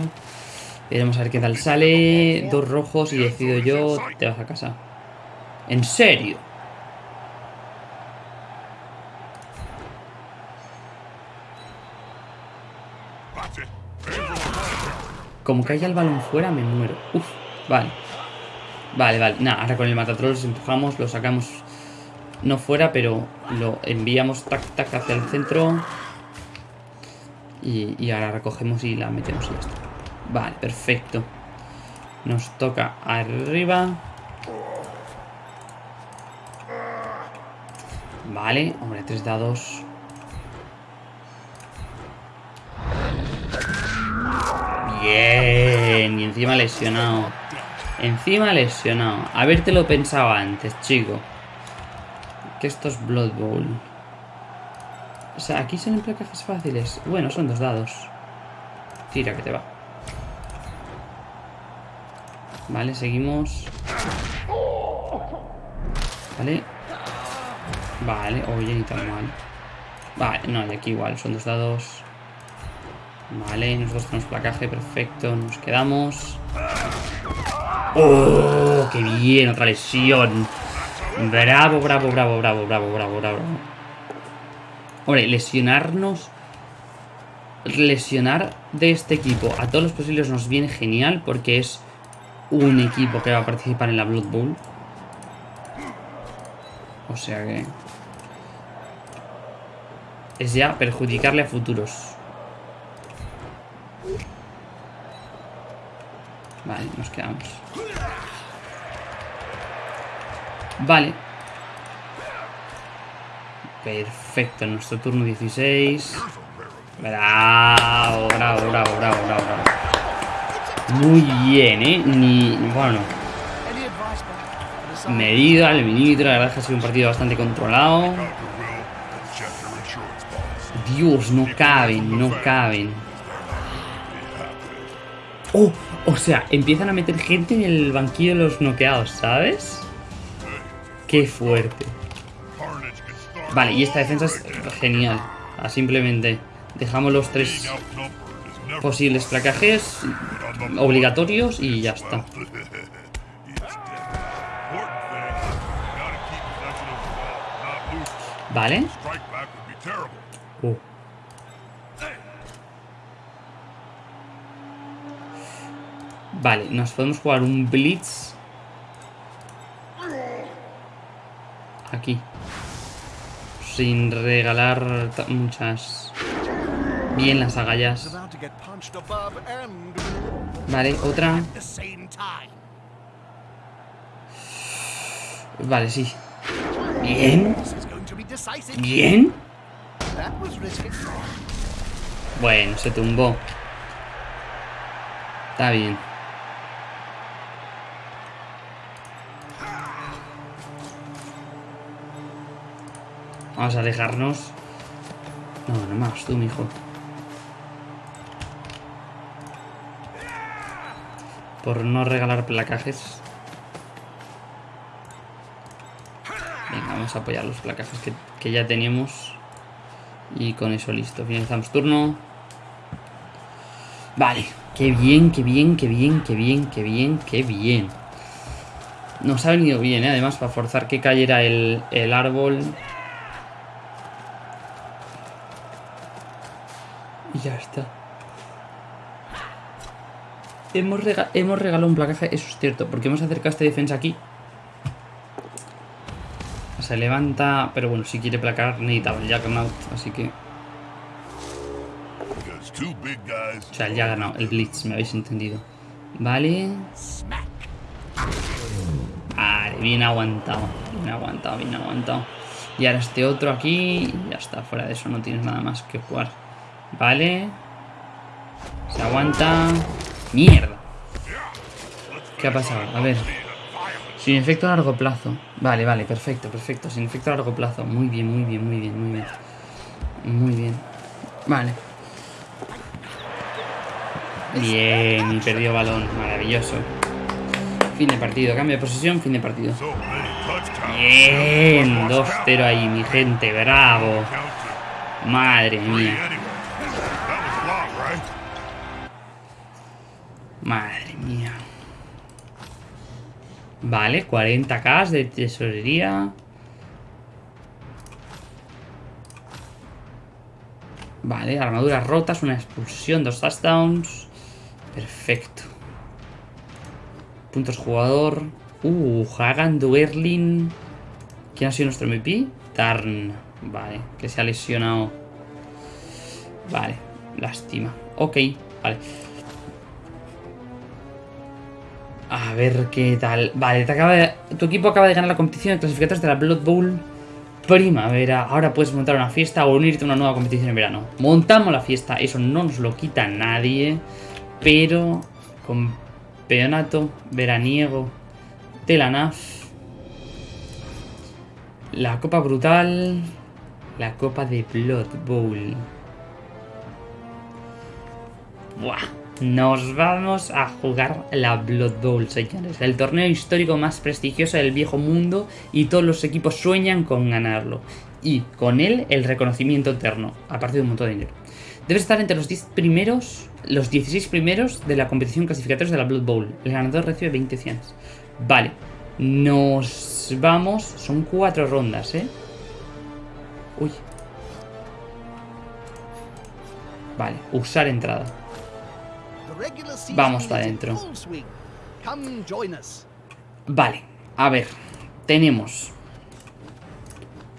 Veremos a ver qué tal sale. Dos rojos y decido yo. Te vas a casa. ¿En serio? Como caiga el balón fuera, me muero. Uf, vale. Vale, vale. Nada, ahora con el matatrolls empujamos, lo sacamos no fuera, pero lo enviamos tac tac hacia el centro. Y, y ahora recogemos y la metemos y ya está. Vale, perfecto. Nos toca arriba. Vale, hombre, tres dados. Bien, y encima lesionado. Encima lesionado. Haberte lo pensado antes, chico. Que esto es Blood Bowl. O sea, aquí son placajes fáciles. Bueno, son dos dados. Tira que te va. Vale, seguimos. Vale. Vale, oye, ni tan mal. Vale, no, y aquí igual, son dos dados. Vale, nosotros tenemos placaje, perfecto, nos quedamos. ¡Oh! ¡Qué bien! Otra lesión. Bravo, bravo, bravo, bravo, bravo, bravo, bravo. Hombre, lesionarnos... Lesionar de este equipo a todos los posibles nos viene genial porque es un equipo que va a participar en la Blood Bowl. O sea que... Es ya perjudicarle a futuros. Vale, nos quedamos. Vale. Perfecto, nuestro turno 16. Bravo, bravo, bravo, bravo, bravo. Muy bien, ¿eh? Ni... Bueno, medida al milímetro. La verdad es que ha sido un partido bastante controlado. Dios, no caben, no caben. Oh, o sea, empiezan a meter gente en el banquillo de los noqueados, ¿sabes? Qué fuerte. Vale, y esta defensa es genial. Simplemente dejamos los tres posibles placajes obligatorios y ya está. Vale. Uh. Vale, nos podemos jugar un Blitz. Aquí. Sin regalar muchas. Bien las agallas. Vale, otra. Vale, sí. Bien. Bien. Bueno, se tumbó. Está bien. Vamos a alejarnos. No, no más tú, mijo. Por no regalar placajes. Venga, vamos a apoyar los placajes que, que ya tenemos. Y con eso listo. Finalizamos turno. Vale. Qué bien, qué bien, qué bien, qué bien, qué bien, qué bien. Nos ha venido bien, ¿eh? además, para forzar que cayera el, el árbol. Y ya está. Hemos, rega- hemos regalado un placaje, eso es cierto, porque hemos acercado esta defensa aquí. Se levanta, pero bueno, si quiere placar necesitaba el Juggernaut, así que... O sea, ha ganado el Blitz, me habéis entendido. Vale. Vale, bien aguantado. Bien aguantado, bien aguantado. Y ahora este otro aquí. Ya está, fuera de eso no tienes nada más que jugar. Vale. Se aguanta. ¡Mierda! ¿Qué ha pasado? A ver. Sin efecto a largo plazo. Vale, vale, perfecto, perfecto. Sin efecto a largo plazo. Muy bien, muy bien, muy bien, muy bien. Muy bien. Vale. Bien, y perdió balón. Maravilloso. Fin de partido. Cambio de posesión, fin de partido. Bien, Watch 2-0 ahí, mi gente. Bravo. Madre mía. Madre mía. Vale, 40k de tesorería. Vale, armaduras rotas, una expulsión, dos touchdowns. Perfecto. Puntos jugador. Uh, Hagan Duerlin. ¿Quién ha sido nuestro MVP? Tarn. Vale, que se ha lesionado. Vale, lástima. Ok, vale. A ver qué tal. Vale, tu equipo acaba de ganar la competición de clasificatorios de la Blood Bowl primavera. Ahora puedes montar una fiesta o unirte a una nueva competición en verano. Montamos la fiesta, eso no nos lo quita nadie. Pero campeonato veraniego de la NAF. La Copa Brutal. La Copa de Blood Bowl. Buah. Nos vamos a jugar la Blood Bowl, señores. El torneo histórico más prestigioso del viejo mundo y todos los equipos sueñan con ganarlo. Y con él el reconocimiento eterno, aparte de un montón de dinero. Debes estar entre los 10 primeros, los 16 primeros de la competición clasificatorios de la Blood Bowl. El ganador recibe 20 cianes. Vale. Nos vamos, son cuatro rondas, ¿eh? Uy. Vale, usar entrada. Vamos is pa' in dentro. full swing. Come join us. Vale, a ver, tenemos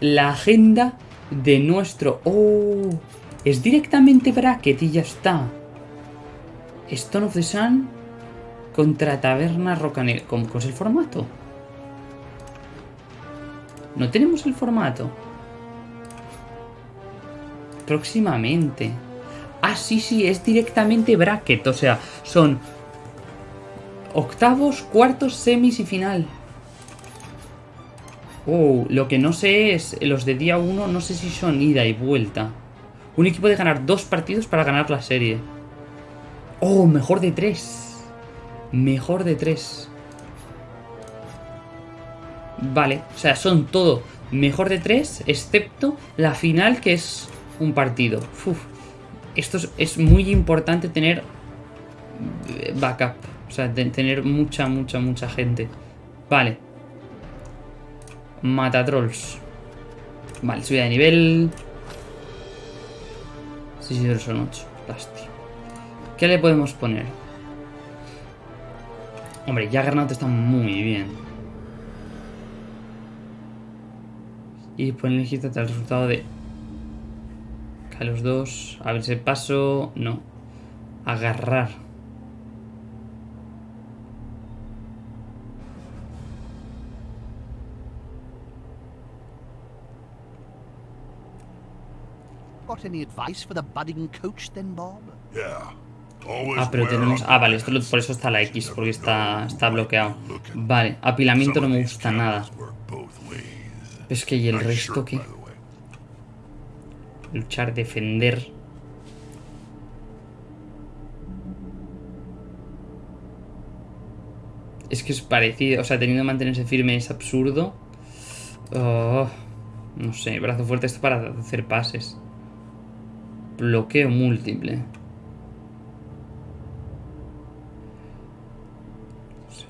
la agenda de nuestro... ¡Oh! Es directamente bracket y ya está. Stone of the Sun contra Taberna Rocanel. ¿Cómo cómo es el formato? No tenemos el formato. Próximamente. Ah, sí, sí, es directamente bracket. O sea, son octavos, cuartos, semis y final. Oh, lo que no sé es, los de día 1 no sé si son ida y vuelta. Un equipo de ganar dos partidos para ganar la serie. Oh, mejor de tres. Mejor de tres. Vale, o sea, son todo mejor de tres, excepto la final que es un partido. Uf, esto es, muy importante tener backup. O sea, tener mucha, mucha, mucha gente. Vale. Matatrolls. Vale, subida de nivel. Sí, pero son 8. Lástima. ¿Qué le podemos poner? Hombre, Juggernaut está muy bien. Y poner el resultado de... A los dos... A ver si paso... No. Agarrar. Got any advice for the budding coach then, Bob? Yeah. Always Ah, pero tenemos... Ah, vale, esto lo- por eso está la X, porque está, está bloqueado. Vale, apilamiento no me gusta nada. Es que y el resto shirt, Luchar, defender... Es que es parecido, o sea, teniendo que mantenerse firme es absurdo. Oh, no sé, brazo fuerte esto para hacer pases. Bloqueo múltiple.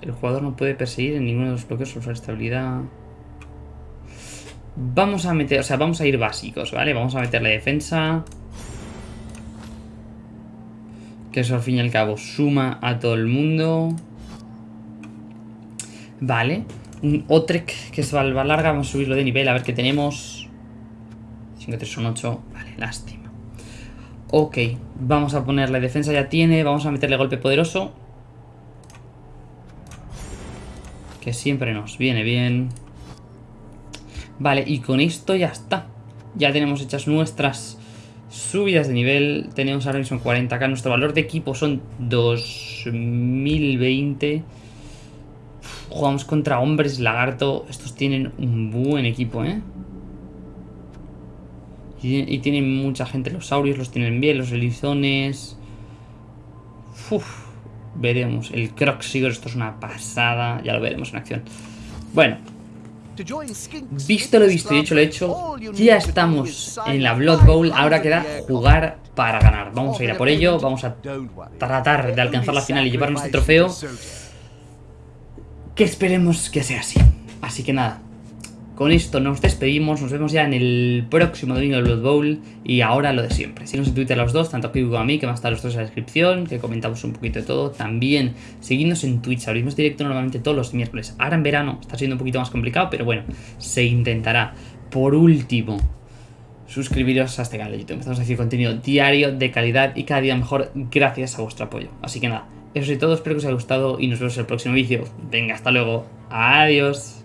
El jugador no puede perseguir en ninguno de los bloqueos usar estabilidad. Vamos a meter, o sea, vamos a ir básicos, ¿vale? Vamos a meterle defensa. Que eso al fin y al cabo suma a todo el mundo. Vale. Un Otrek, que es valva larga. Vamos a subirlo de nivel, a ver qué tenemos. 5, 3 son 8. Vale, lástima. Ok, vamos a ponerle defensa ya tiene. Vamos a meterle golpe poderoso. Que siempre nos viene bien. Vale, y con esto ya está. Ya tenemos hechas nuestras subidas de nivel. Tenemos ahora mismo 40k. Nuestro valor de equipo son 2020. Jugamos contra hombres lagarto. Estos tienen un buen equipo, ¿eh? Y, tienen mucha gente. Los saurios los tienen bien. Los elizones. Uf, veremos. El Croxigor, esto es una pasada. Ya lo veremos en acción. Bueno, Visto lo visto y hecho lo hecho, ya estamos en la Blood Bowl. Ahora queda jugar para ganar. Vamos a ir a por ello. Vamos a tratar de alcanzar la final y llevarnos este trofeo. Que esperemos que sea así. Así que nada. Con esto nos despedimos. Nos vemos ya en el próximo domingo del Blood Bowl. Y ahora lo de siempre. Síguenos en Twitter los dos, tanto a como a mí, que va a estar los dos en la descripción. Que comentamos un poquito de todo. También seguidnos en Twitch. Abrimos directo normalmente todos los miércoles. Ahora en verano está siendo un poquito más complicado, pero bueno, se intentará. Por último, suscribiros a este canal de YouTube. Empezamos a hacer contenido diario, de calidad y cada día mejor gracias a vuestro apoyo. Así que nada, eso es todo. Espero que os haya gustado y nos vemos en el próximo vídeo. Venga, hasta luego. Adiós.